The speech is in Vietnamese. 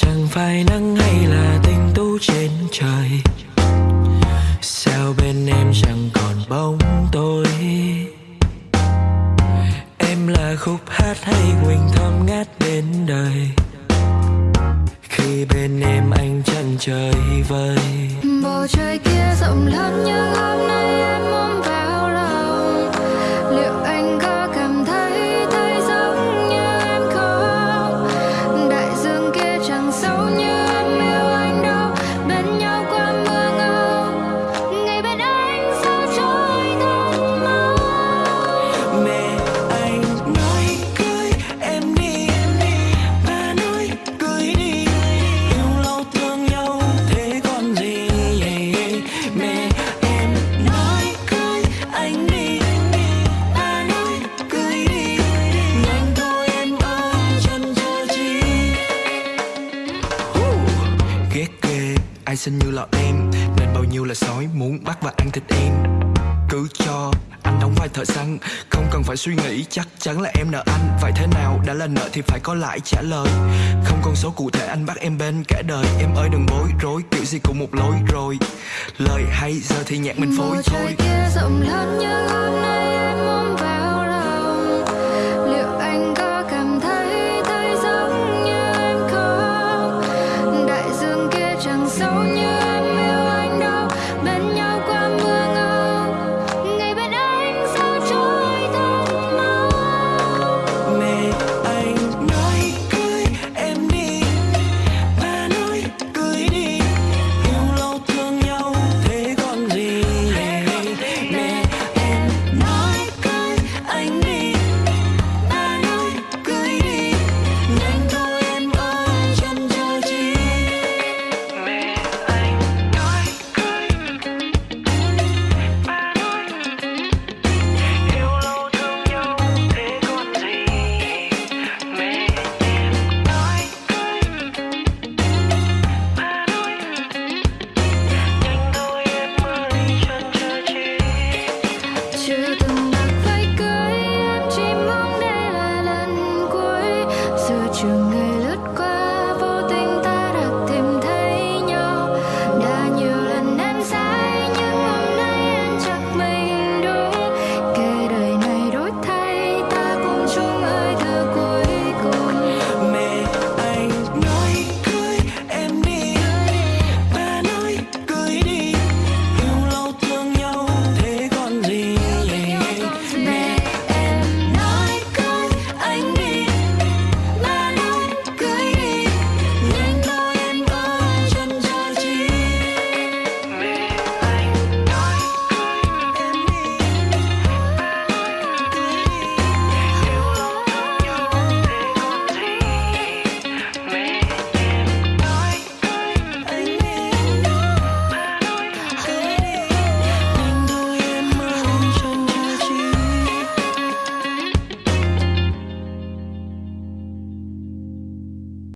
chẳng phải nắng hay là tinh tú trên trời. Sao bên em chẳng còn bóng tôi em là khúc hát hay quỳnh thơm ngát đến đời? Khi bên em anh chẳng trời vơi. Bầu trời kia rộng lớn như xinh như lọ em. Nên bao nhiêu là sói muốn bắt và ăn thịt em. Cứ cho anh đóng vai thợ săn. Không cần phải suy nghĩ chắc chắn là em nợ anh. Vậy thế nào? Đã là nợ thì phải có lại trả lời. Không con số cụ thể anh bắt em bên cả đời. Em ơi đừng bối rối kiểu gì cũng một lối rồi. Lời hay giờ thì nhạc mình phối bầu trời thôi kia rộng lớn nhưng hôm nay em